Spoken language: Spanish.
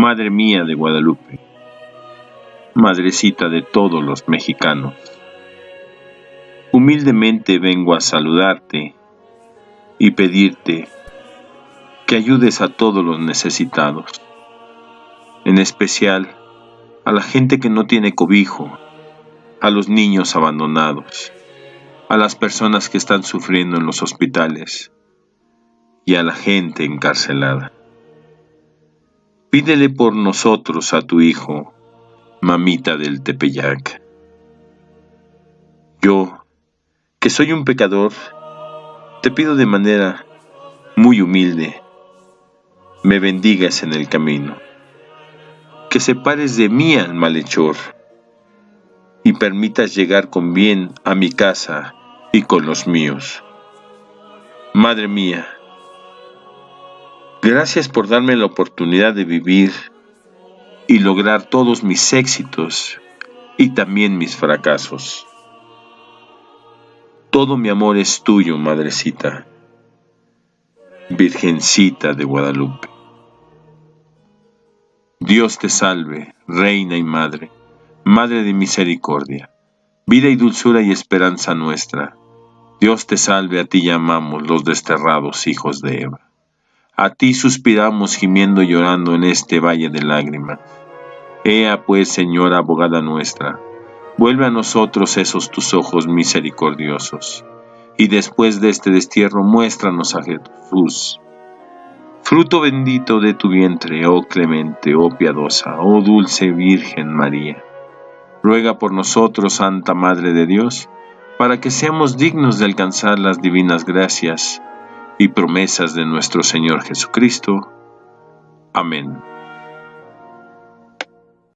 Madre mía de Guadalupe, Madrecita de todos los mexicanos, humildemente vengo a saludarte y pedirte que ayudes a todos los necesitados, en especial a la gente que no tiene cobijo, a los niños abandonados, a las personas que están sufriendo en los hospitales y a la gente encarcelada. Pídele por nosotros a tu Hijo, mamita del Tepeyac. Yo, que soy un pecador, te pido de manera muy humilde, me bendigas en el camino, que separes de mí al malhechor y permitas llegar con bien a mi casa y con los míos. Madre mía, Gracias por darme la oportunidad de vivir y lograr todos mis éxitos y también mis fracasos. Todo mi amor es tuyo, madrecita, Virgencita de Guadalupe. Dios te salve, Reina y Madre, Madre de misericordia, vida y dulzura y esperanza nuestra. Dios te salve, a ti llamamos los desterrados hijos de Eva. A ti suspiramos gimiendo y llorando en este valle de lágrimas. Ea pues, Señora abogada nuestra, vuelve a nosotros esos tus ojos misericordiosos, y después de este destierro muéstranos a Jesús, fruto bendito de tu vientre, oh clemente, oh piadosa, oh dulce Virgen María. Ruega por nosotros, Santa Madre de Dios, para que seamos dignos de alcanzar las divinas gracias y promesas de nuestro Señor Jesucristo. Amén.